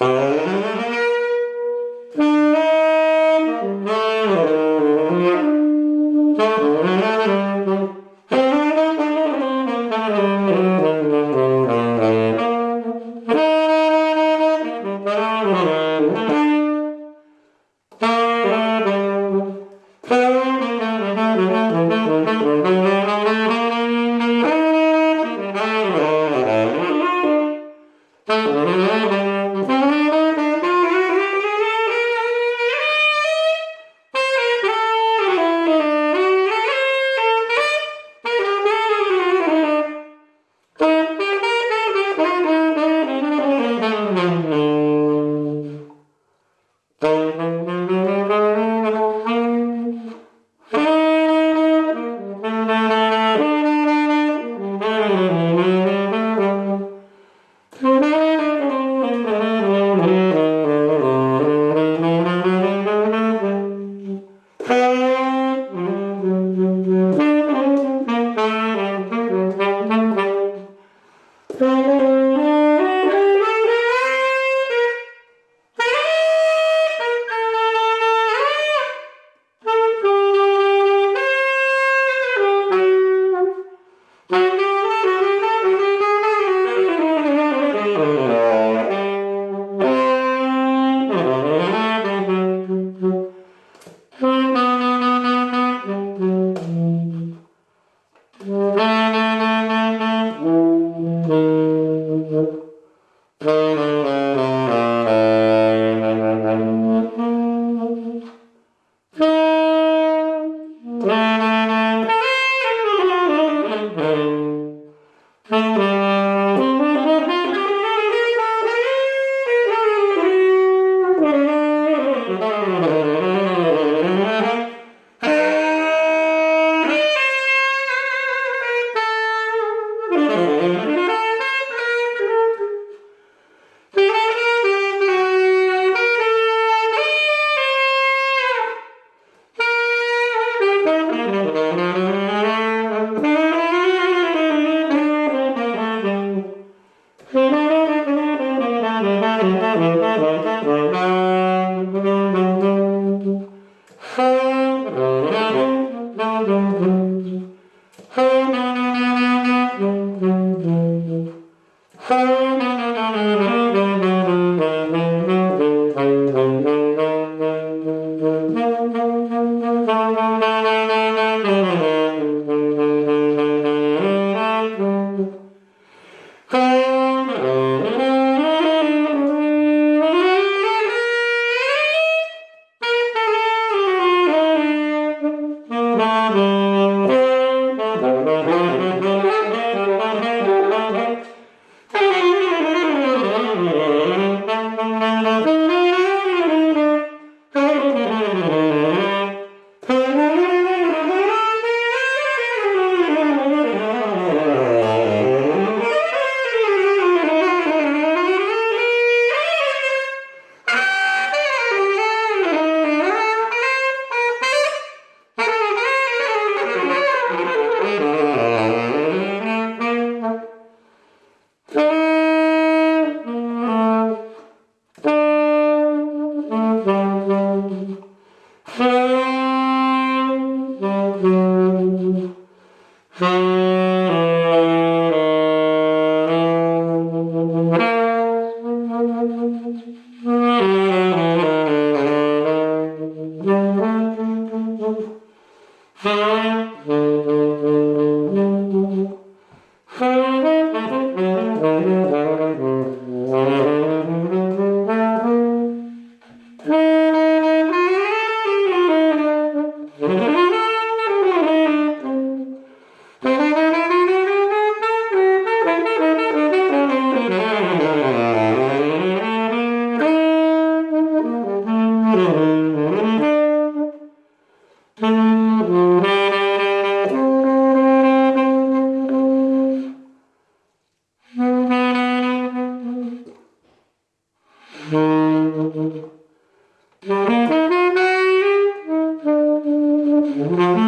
Uh... Música you. Thank you.